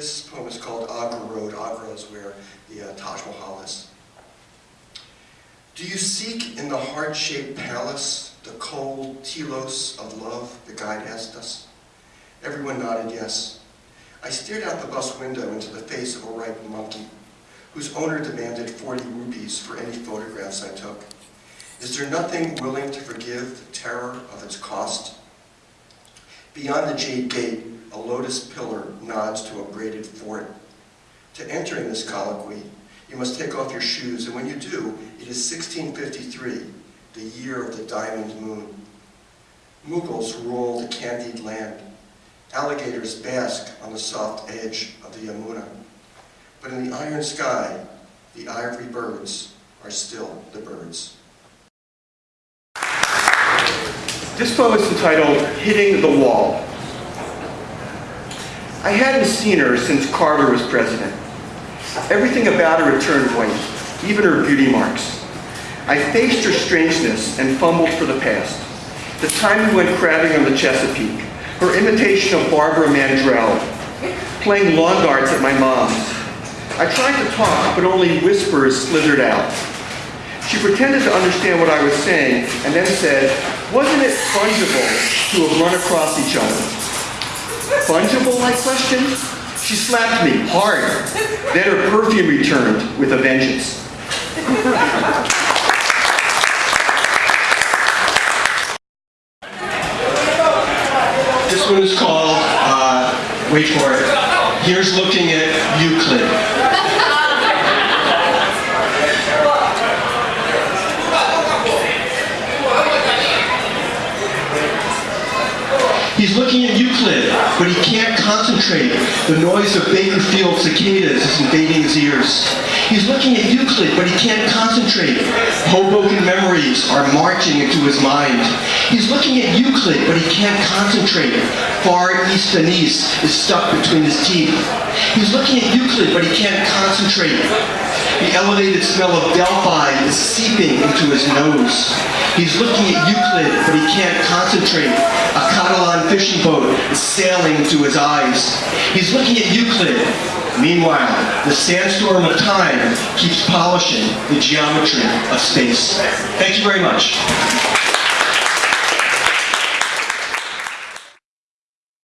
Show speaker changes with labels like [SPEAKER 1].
[SPEAKER 1] This poem is called Agra Road. Agra is where the uh, Taj Mahal is. Do you seek in the heart-shaped palace the cold telos of love, the guide asked us? Everyone nodded yes. I stared out the bus window into the face of a ripe monkey, whose owner demanded 40 rupees for any photographs I took. Is there nothing willing to forgive the terror of its cost? Beyond the jade gate, a lotus pillar nods to a braided fort. To enter in this colloquy, you must take off your shoes, and when you do, it is 1653, the year of the diamond moon. Mughals rule the candied land. Alligators bask on the soft edge of the Yamuna. But in the iron sky, the ivory birds are still the birds.
[SPEAKER 2] This poem is entitled Hitting the Wall. I hadn't seen her since Carter was president. Everything about her had turned white, even her beauty marks. I faced her strangeness and fumbled for the past. The time we went crabbing on the Chesapeake, her imitation of Barbara Mandrell, playing lawn darts at my mom's. I tried to talk, but only whispers slithered out. She pretended to understand what I was saying and then said, wasn't it fungible to have run across each other? Fungible, I questioned. She slapped me hard. Then her perfume returned with a vengeance.
[SPEAKER 1] This one is called, uh, wait for it, Here's Looking at Euclid. He's looking at Euclid, but he can't concentrate. The noise of Bakerfield cicadas is invading his ears. He's looking at Euclid, but he can't concentrate. Hoboken memories are marching into his mind. He's looking at Euclid, but he can't concentrate. Far East Venice is stuck between his teeth. He's looking at Euclid, but he can't concentrate. The elevated smell of Delphi is seeping into his nose. He's looking at Euclid, but he can't concentrate. A Catalan fishing boat is sailing into his eyes. He's looking at Euclid. Meanwhile, the sandstorm of time keeps polishing the geometry of space. Thank you very much.